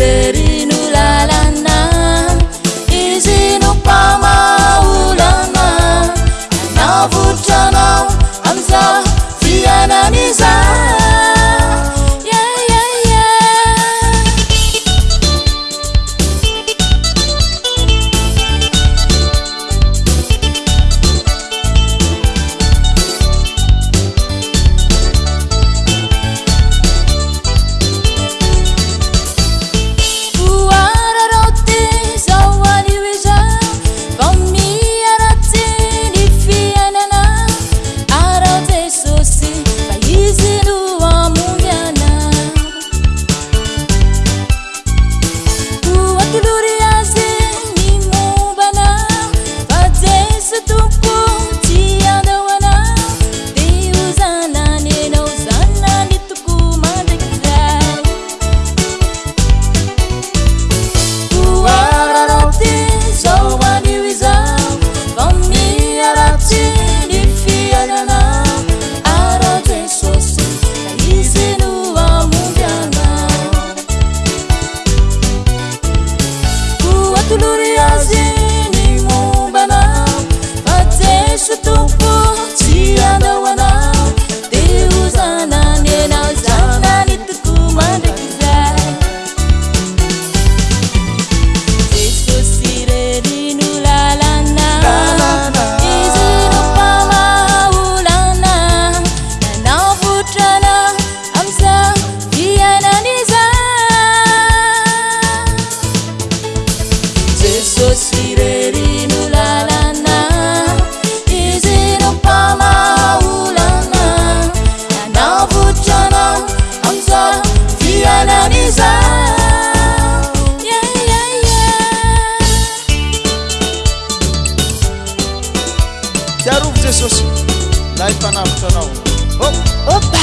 derinu lalanna izinu pamaulana navutana amsa fiananisa Mecnun Yazid jesos irerinulalana izinu pamaulana anvucna amsr diananiza jaru jesus laipanavcn